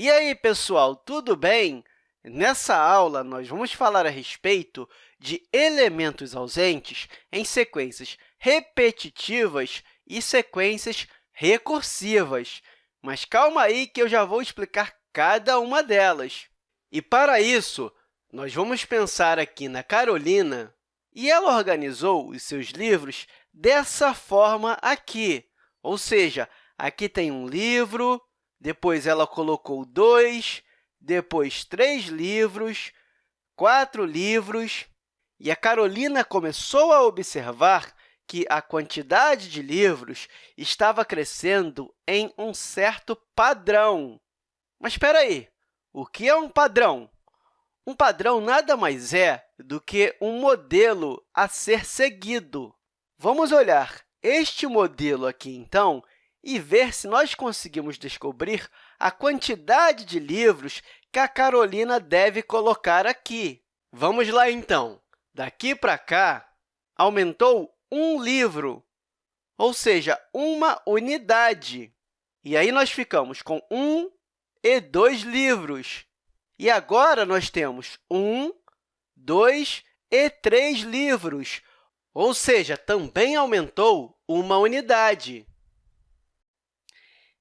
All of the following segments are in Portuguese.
E aí, pessoal, tudo bem? Nessa aula, nós vamos falar a respeito de elementos ausentes em sequências repetitivas e sequências recursivas. Mas calma aí que eu já vou explicar cada uma delas. E, para isso, nós vamos pensar aqui na Carolina, e ela organizou os seus livros dessa forma aqui, ou seja, aqui tem um livro, depois ela colocou dois, depois três livros, quatro livros, e a Carolina começou a observar que a quantidade de livros estava crescendo em um certo padrão. Mas espera aí, o que é um padrão? Um padrão nada mais é do que um modelo a ser seguido. Vamos olhar este modelo aqui, então, e ver se nós conseguimos descobrir a quantidade de livros que a Carolina deve colocar aqui. Vamos lá, então. Daqui para cá, aumentou um livro, ou seja, uma unidade. E aí, nós ficamos com um e dois livros. E agora, nós temos um, dois e três livros, ou seja, também aumentou uma unidade.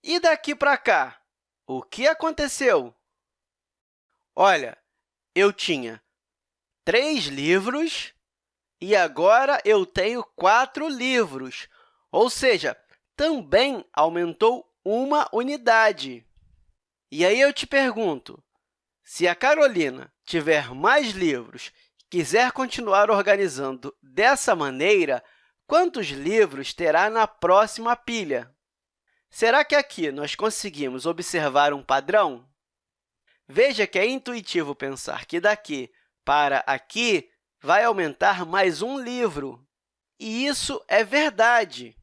E daqui para cá, o que aconteceu? Olha, eu tinha três livros e agora eu tenho quatro livros, ou seja, também aumentou uma unidade. E aí eu te pergunto, se a Carolina tiver mais livros e quiser continuar organizando dessa maneira, quantos livros terá na próxima pilha? Será que aqui nós conseguimos observar um padrão? Veja que é intuitivo pensar que daqui para aqui vai aumentar mais um livro. E isso é verdade.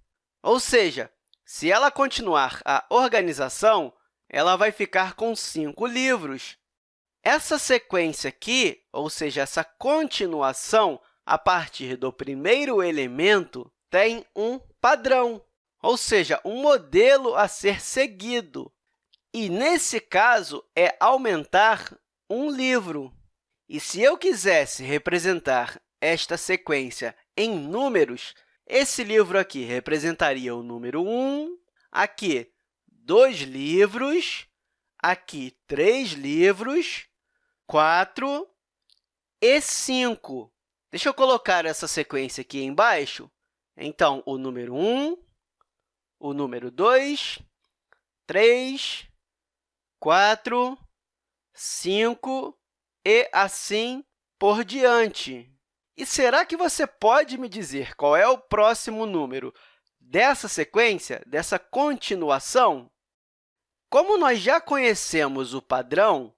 Ou seja, se ela continuar a organização, ela vai ficar com cinco livros. Essa sequência aqui, ou seja, essa continuação a partir do primeiro elemento, tem um padrão ou seja, um modelo a ser seguido. E, nesse caso, é aumentar um livro. E se eu quisesse representar esta sequência em números, esse livro aqui representaria o número 1, aqui, dois livros, aqui, três livros, 4 e 5. Deixa eu colocar essa sequência aqui embaixo. Então, o número 1, o número 2, 3, 4, 5 e assim por diante. E será que você pode me dizer qual é o próximo número dessa sequência, dessa continuação? Como nós já conhecemos o padrão,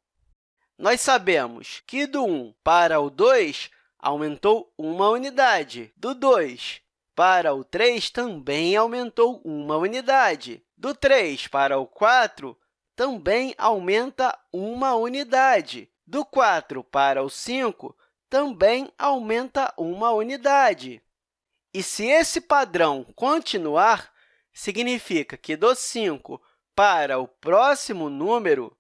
nós sabemos que do 1 para o 2 aumentou uma unidade, do 2 para o 3 também aumentou uma unidade. Do 3 para o 4, também aumenta uma unidade. Do 4 para o 5, também aumenta uma unidade. E se esse padrão continuar, significa que do 5 para o próximo número,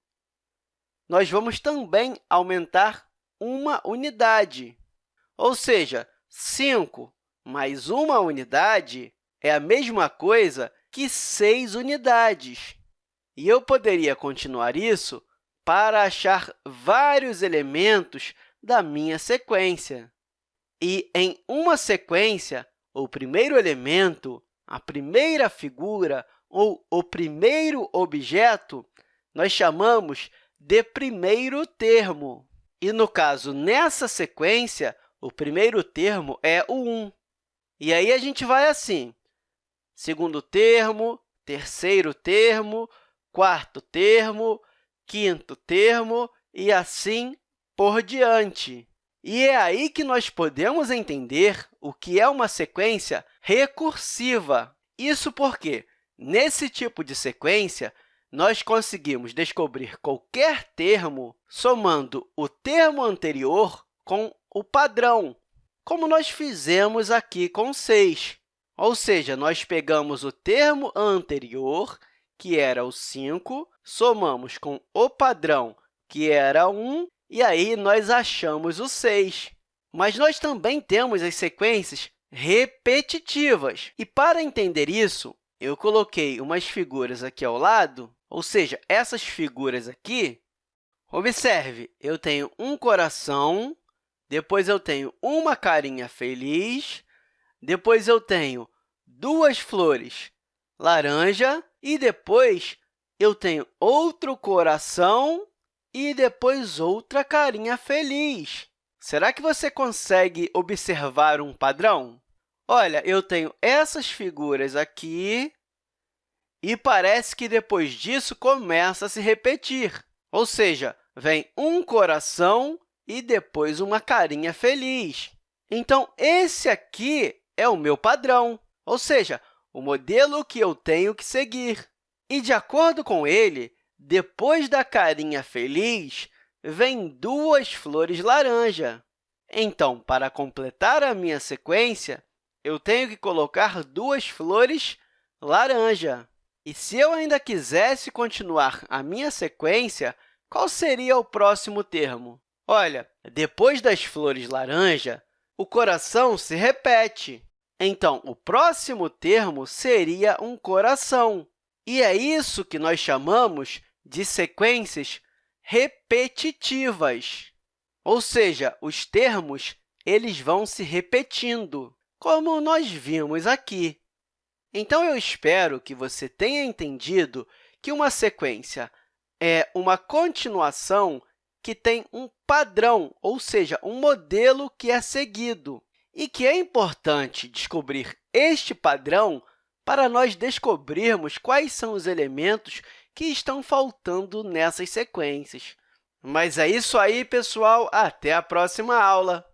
nós vamos também aumentar uma unidade. Ou seja, 5 mais uma unidade é a mesma coisa que 6 unidades. E eu poderia continuar isso para achar vários elementos da minha sequência. E, em uma sequência, o primeiro elemento, a primeira figura ou o primeiro objeto, nós chamamos de primeiro termo. E, no caso, nessa sequência, o primeiro termo é o 1. E aí, a gente vai assim, segundo termo, terceiro termo, quarto termo, quinto termo e assim por diante. E é aí que nós podemos entender o que é uma sequência recursiva. Isso porque, nesse tipo de sequência, nós conseguimos descobrir qualquer termo somando o termo anterior com o padrão como nós fizemos aqui com 6. Ou seja, nós pegamos o termo anterior, que era o 5, somamos com o padrão, que era 1, e aí nós achamos o 6. Mas nós também temos as sequências repetitivas. E, para entender isso, eu coloquei umas figuras aqui ao lado, ou seja, essas figuras aqui. Observe, eu tenho um coração, depois eu tenho uma carinha feliz, depois eu tenho duas flores laranja e depois eu tenho outro coração e depois outra carinha feliz. Será que você consegue observar um padrão? Olha, eu tenho essas figuras aqui e parece que depois disso começa a se repetir. Ou seja, vem um coração e depois uma carinha feliz. Então, esse aqui é o meu padrão, ou seja, o modelo que eu tenho que seguir. E, de acordo com ele, depois da carinha feliz, vem duas flores laranja. Então, para completar a minha sequência, eu tenho que colocar duas flores laranja. E se eu ainda quisesse continuar a minha sequência, qual seria o próximo termo? Olha, depois das flores laranja, o coração se repete. Então, o próximo termo seria um coração. E é isso que nós chamamos de sequências repetitivas. Ou seja, os termos eles vão se repetindo como nós vimos aqui. Então, eu espero que você tenha entendido que uma sequência é uma continuação que tem um padrão, ou seja, um modelo que é seguido, e que é importante descobrir este padrão para nós descobrirmos quais são os elementos que estão faltando nessas sequências. Mas é isso aí, pessoal! Até a próxima aula!